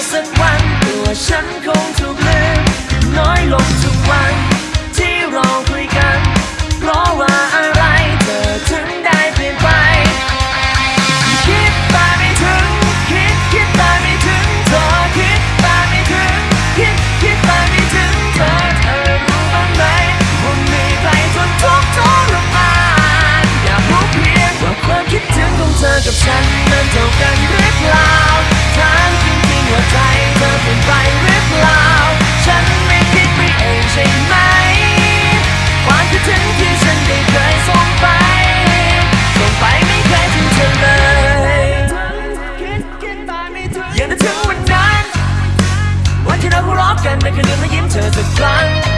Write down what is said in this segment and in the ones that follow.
สักวันตัวฉันคงถูกลืมน้อยลงทุกวันที่เราคุยกัน กันในคืนนี้และยิ้มเธอสักครั้ง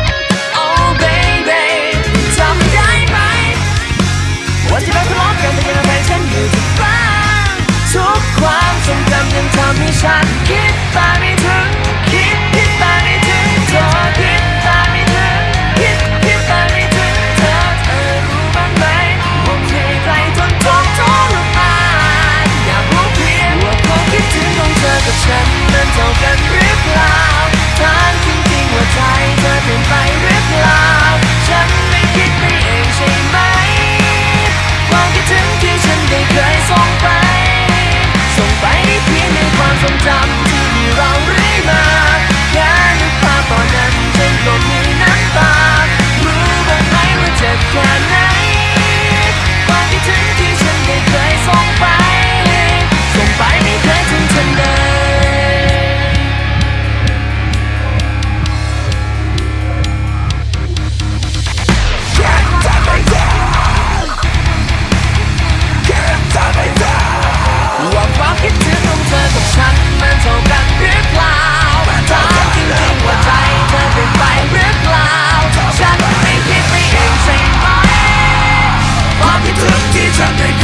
something